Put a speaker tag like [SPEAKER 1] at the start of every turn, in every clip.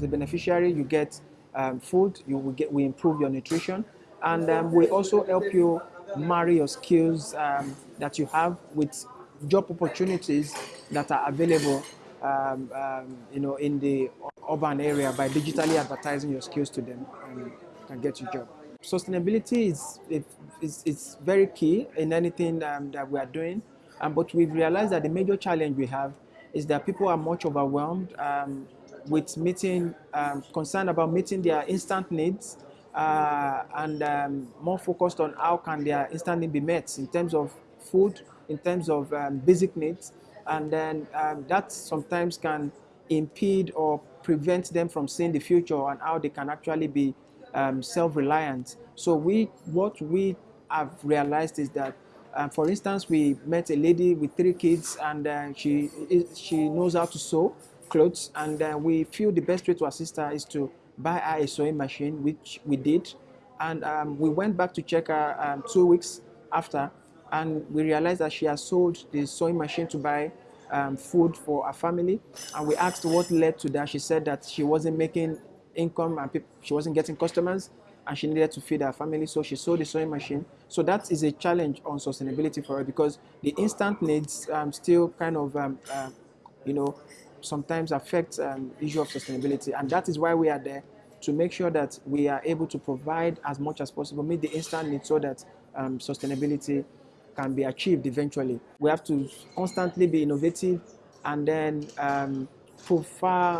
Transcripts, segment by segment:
[SPEAKER 1] as a beneficiary, you get um, food, you will get, we improve your nutrition, and um, we also help you marry your skills um, that you have with job opportunities that are available um, um, you know, in the urban area by digitally advertising your skills to them and can get you a job. Sustainability is, is, is very key in anything um, that we are doing, but we've realized that the major challenge we have is that people are much overwhelmed um, with meeting, um, concerned about meeting their instant needs uh, and um, more focused on how can their instant need be met in terms of food, in terms of um, basic needs, and then um, that sometimes can impede or prevent them from seeing the future and how they can actually be um, self-reliant. So we, what we have realized is that, uh, for instance, we met a lady with three kids and uh, she, she knows how to sew clothes and uh, we feel the best way to assist her is to buy her a sewing machine, which we did. And um, we went back to check her um, two weeks after and we realized that she has sold the sewing machine to buy um, food for her family. And we asked what led to that. She said that she wasn't making income and she wasn't getting customers and she needed to feed her family. So she sold the sewing machine. So that is a challenge on sustainability for her because the instant needs um, still kind of, um, uh, you know, sometimes affect um, issue of sustainability. And that is why we are there to make sure that we are able to provide as much as possible, meet the instant needs so that um, sustainability can be achieved eventually. We have to constantly be innovative and then um,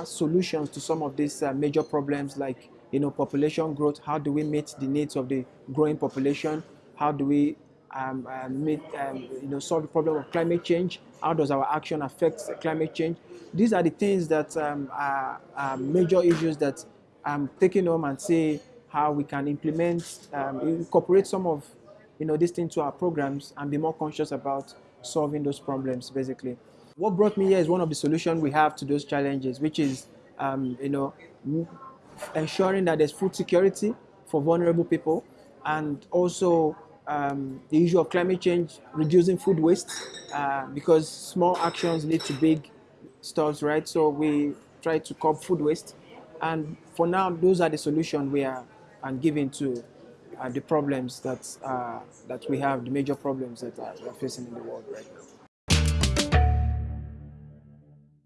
[SPEAKER 1] solutions to some of these uh, major problems like you know population growth. How do we meet the needs of the growing population? How do we um, meet, um, you know, solve the problem of climate change? How does our action affect climate change? These are the things that um, are, are, major issues that I'm taking home and say how we can implement, um, incorporate some of you know, this thing to our programs and be more conscious about solving those problems, basically. What brought me here is one of the solutions we have to those challenges, which is, um, you know, ensuring that there's food security for vulnerable people and also um, the issue of climate change, reducing food waste, uh, because small actions lead to big stuff, right? So we try to curb food waste. And for now, those are the solutions we are and giving to uh, the problems that, uh, that we have, the major problems that we are facing in the world right now.